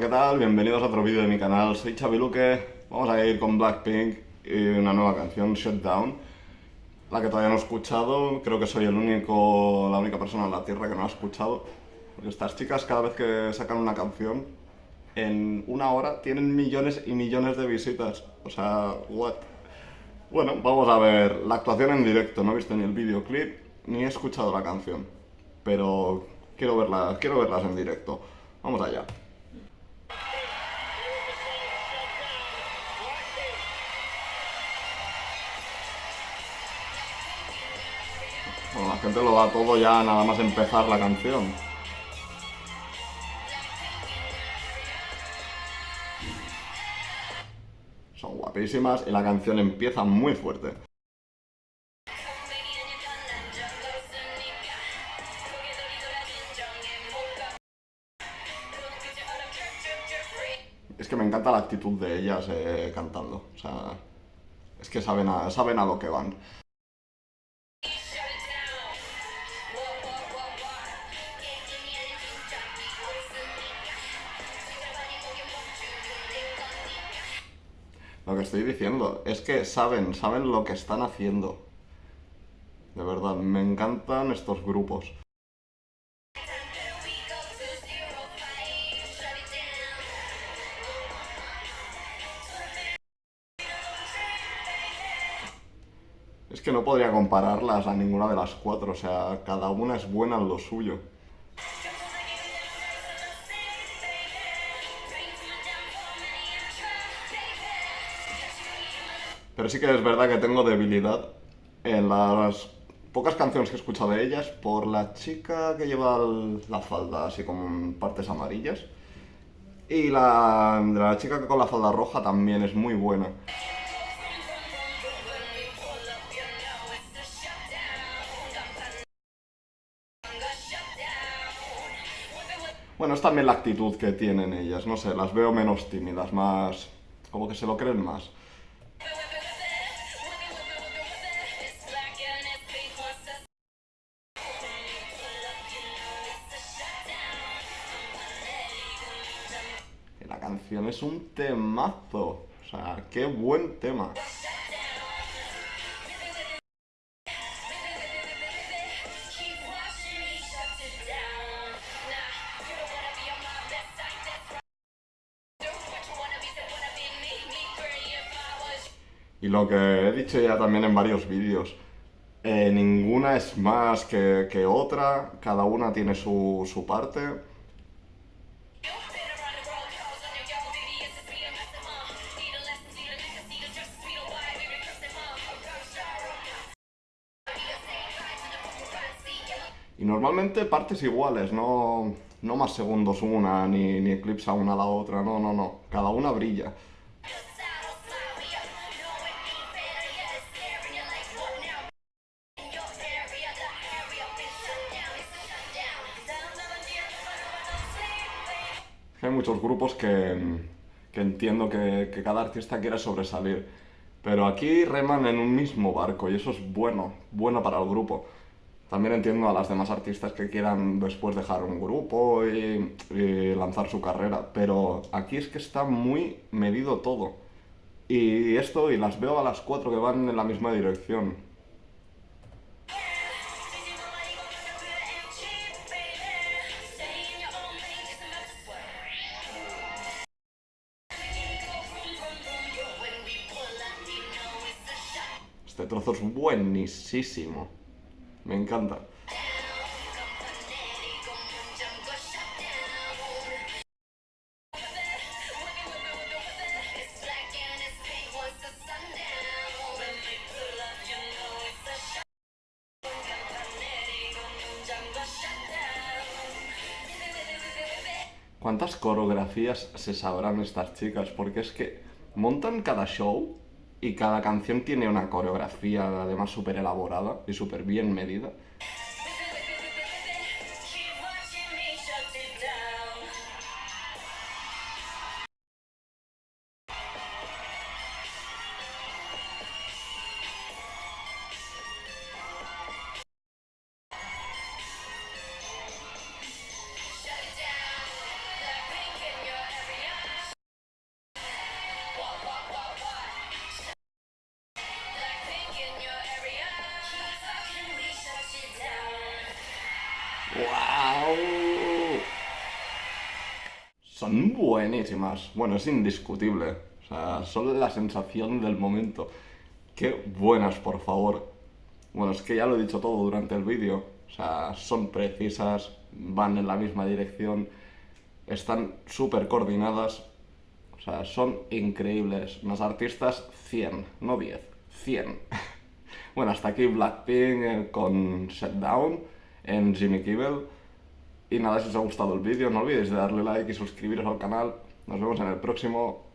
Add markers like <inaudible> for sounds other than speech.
¿qué tal? Bienvenidos a otro vídeo de mi canal, soy Chaviluque, vamos a ir con Blackpink y una nueva canción, Shutdown, la que todavía no he escuchado, creo que soy el único, la única persona en la Tierra que no ha escuchado, porque estas chicas cada vez que sacan una canción, en una hora tienen millones y millones de visitas, o sea, what? Bueno, vamos a ver la actuación en directo, no he visto ni el videoclip, ni he escuchado la canción, pero quiero verlas, quiero verlas en directo, vamos allá. Bueno, la gente lo da todo ya nada más empezar la canción. Son guapísimas y la canción empieza muy fuerte. Es que me encanta la actitud de ellas eh, cantando. O sea, es que saben saben a lo que van. Lo que estoy diciendo es que saben, saben lo que están haciendo. De verdad, me encantan estos grupos. Es que no podría compararlas a ninguna de las cuatro, o sea, cada una es buena en lo suyo. Pero sí que es verdad que tengo debilidad en las pocas canciones que he escuchado de ellas por la chica que lleva la falda así con partes amarillas. Y la, la chica con la falda roja también es muy buena. Bueno, es también la actitud que tienen ellas, no sé, las veo menos tímidas, más... como que se lo creen más. Canción es un temazo, o sea, qué buen tema. Y lo que he dicho ya también en varios vídeos, eh, ninguna es más que, que, otra, cada una tiene su, su parte. Y normalmente partes iguales, no, no más segundos una, ni, ni eclipsa una la otra, no, no, no, cada una brilla. Hay muchos grupos que, entiendo que, que, cada artista quiere sobresalir, pero aquí reman en un mismo barco y eso es bueno, bueno para el grupo. También entiendo a las demás artistas que quieran después dejar un grupo y, lanzar su carrera, pero aquí es que está muy medido todo. Y esto, y las veo a las cuatro que van en la misma dirección. Este trozo es buenísimo. Me encanta. ¿Cuántas coreografías se sabrán estas chicas? Porque es que montan cada show y cada canción tiene una coreografía además súper elaborada y súper bien medida. Son buenísimas. Bueno, es indiscutible. O sea, son la sensación del momento. Qué buenas, por favor. Bueno, es que ya lo he dicho todo durante el vídeo. O sea, son precisas, van en la misma dirección, están súper coordinadas. O sea, son increíbles. Unas artistas 100, no 10, 100. <laughs> bueno, hasta aquí Blackpink eh, con Shutdown en Jimmy Kimmel. Y nada, si os ha gustado el vídeo, no olvidéis de darle like y suscribiros al canal. Nos vemos en el próximo.